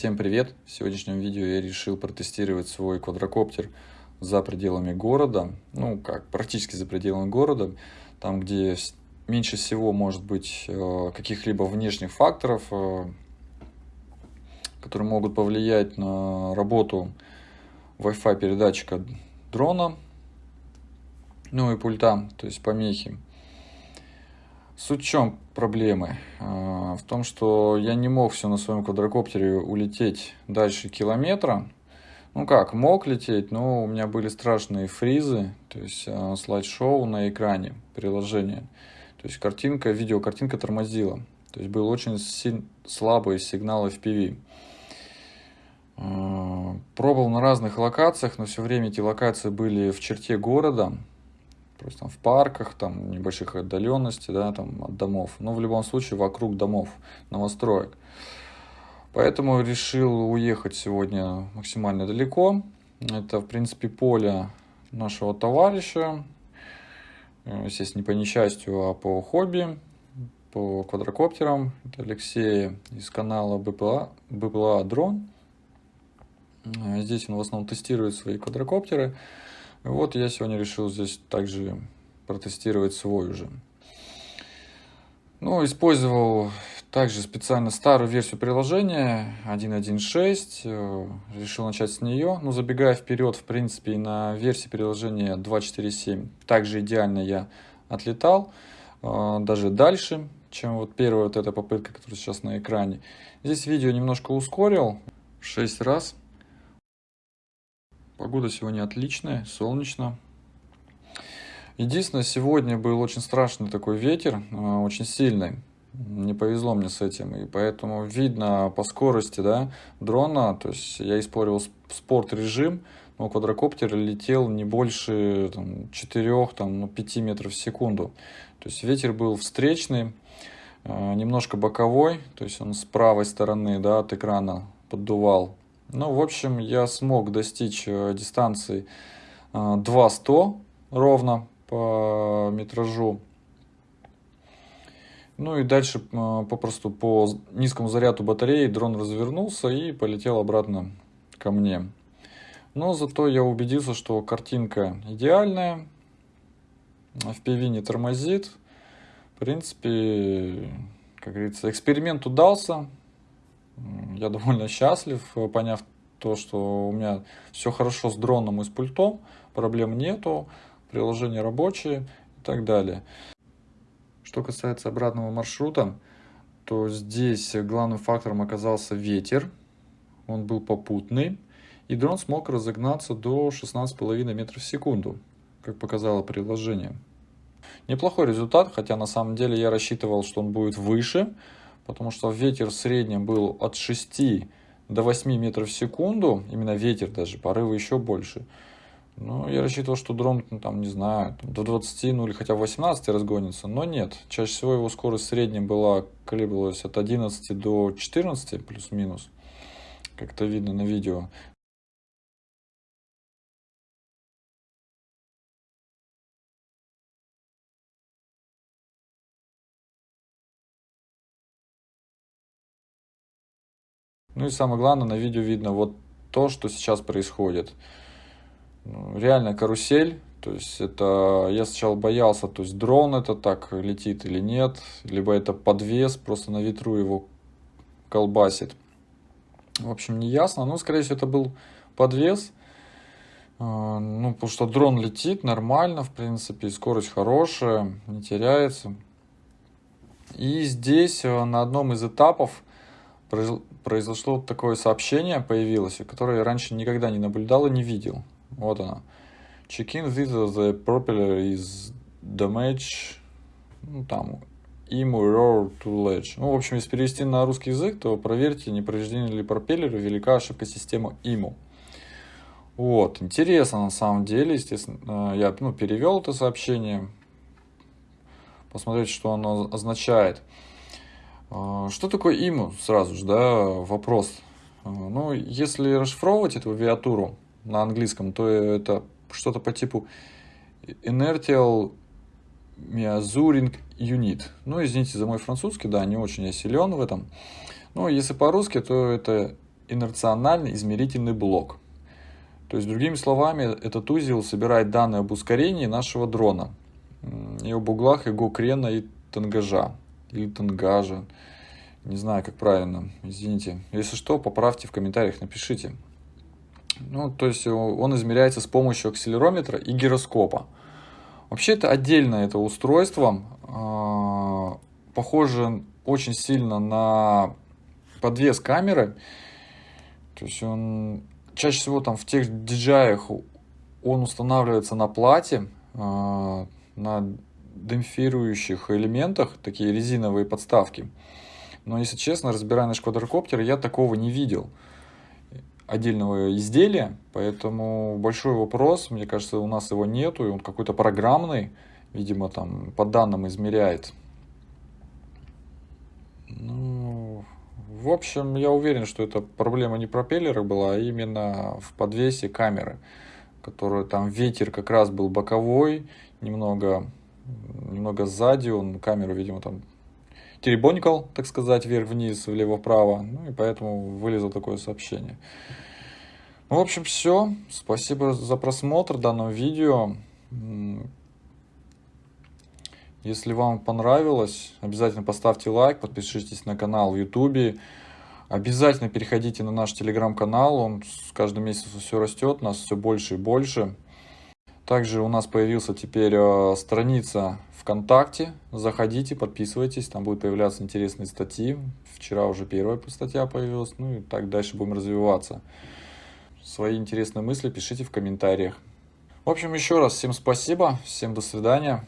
Всем привет! В сегодняшнем видео я решил протестировать свой квадрокоптер за пределами города. Ну, как, практически за пределами города. Там, где меньше всего может быть э, каких-либо внешних факторов, э, которые могут повлиять на работу Wi-Fi передатчика дрона, ну и пульта, то есть помехи. Суть в чем проблемы? А, в том, что я не мог все на своем квадрокоптере улететь дальше километра. Ну как, мог лететь, но у меня были страшные фризы, то есть а, слайд-шоу на экране приложения. То есть картинка, видеокартинка тормозила. То есть был очень слабый сигнал FPV. А, пробовал на разных локациях, но все время эти локации были в черте города. Просто там в парках, там небольших отдаленностей, да, там от домов. Но в любом случае вокруг домов, новостроек. Поэтому решил уехать сегодня максимально далеко. Это, в принципе, поле нашего товарища. Э, естественно, не по несчастью, а по хобби, по квадрокоптерам. Это Алексей из канала БПЛА, БПЛА Дрон. Э, здесь он в основном тестирует свои квадрокоптеры. Вот я сегодня решил здесь также протестировать свой уже. Ну, использовал также специально старую версию приложения 1.1.6. Э, решил начать с нее. Ну, забегая вперед, в принципе, на версии приложения 2.4.7 также идеально я отлетал. Э, даже дальше, чем вот первая вот эта попытка, которая сейчас на экране. Здесь видео немножко ускорил. 6 раз Погода сегодня отличная, солнечно. Единственное, сегодня был очень страшный такой ветер, э, очень сильный. Не повезло мне с этим, и поэтому видно по скорости да, дрона, то есть я использовал спорт-режим, но квадрокоптер летел не больше там, 4, там, ну, 5 метров в секунду. То есть ветер был встречный, э, немножко боковой, то есть он с правой стороны да, от экрана поддувал ну, в общем, я смог достичь э, дистанции 200 э, ровно по метражу. Ну и дальше э, попросту по низкому заряду батареи дрон развернулся и полетел обратно ко мне. Но зато я убедился, что картинка идеальная, FPV не тормозит. В принципе, как говорится, эксперимент удался. Я довольно счастлив, э, поняв то, что у меня все хорошо с дроном и с пультом, проблем нету, приложение рабочее и так далее. Что касается обратного маршрута, то здесь главным фактором оказался ветер, он был попутный, и дрон смог разогнаться до 16,5 метров в секунду, как показало приложение. Неплохой результат, хотя на самом деле я рассчитывал, что он будет выше, потому что ветер в среднем был от 6 до 8 метров в секунду, именно ветер даже, порывы еще больше. Ну, я рассчитывал, что дрон, ну, там, не знаю, до 20, ну или хотя бы 18 разгонится, но нет. Чаще всего его скорость в была, колеблалась от 11 до 14, плюс-минус, как это видно на видео. Ну и самое главное, на видео видно вот то, что сейчас происходит. Ну, реально карусель, то есть это, я сначала боялся, то есть дрон это так летит или нет, либо это подвес, просто на ветру его колбасит. В общем, не ясно, но скорее всего это был подвес. А, ну, потому что дрон летит нормально, в принципе, скорость хорошая, не теряется. И здесь э, на одном из этапов произошло такое сообщение, появилось, которое я раньше никогда не наблюдал и не видел. Вот оно. Check-in with the propeller is damaged. Ну, там, IMU error to ledge. Ну, в общем, если перевести на русский язык, то проверьте, не повреждены ли пропеллеры, велика ошибка системы IMU. Вот, интересно на самом деле, естественно, я ну, перевел это сообщение, посмотреть, что оно означает. А, что такое ИМУ? Сразу же, да, вопрос. А, ну, если расшифровывать эту авиатуру на английском, то это что-то по типу Inertial Measuring Unit. Ну, извините за мой французский, да, не очень я силен в этом. Ну, если по-русски, то это инерциональный измерительный блок. То есть, другими словами, этот узел собирает данные об ускорении нашего дрона и об углах его крена и тангажа, или тангажа. Не знаю, как правильно, извините. Если что, поправьте в комментариях, напишите. Ну, то есть он измеряется с помощью акселерометра и гироскопа. Вообще это отдельное это устройство, а, похоже очень сильно на подвес камеры. То есть он чаще всего там в тех DJI он устанавливается на плате, а, на демпфирующих элементах, такие резиновые подставки. Но если честно, разбирая наш квадрокоптер, я такого не видел отдельного изделия, поэтому большой вопрос, мне кажется, у нас его нету, и он какой-то программный, видимо, там по данным измеряет. Ну, в общем, я уверен, что это проблема не пропеллера была, а именно в подвесе камеры, которая там ветер как раз был боковой, немного, немного сзади, он камеру, видимо, там теребонькал, так сказать, вверх-вниз, влево-вправо. Ну и поэтому вылезло такое сообщение. Ну, в общем, все. Спасибо за просмотр данного видео. Если вам понравилось, обязательно поставьте лайк, подпишитесь на канал в YouTube. Обязательно переходите на наш телеграм-канал, он с каждым месяцем все растет, нас все больше и больше. Также у нас появился теперь э, страница ВКонтакте. Заходите, подписывайтесь, там будут появляться интересные статьи. Вчера уже первая статья появилась, ну и так дальше будем развиваться. Свои интересные мысли пишите в комментариях. В общем, еще раз всем спасибо, всем до свидания.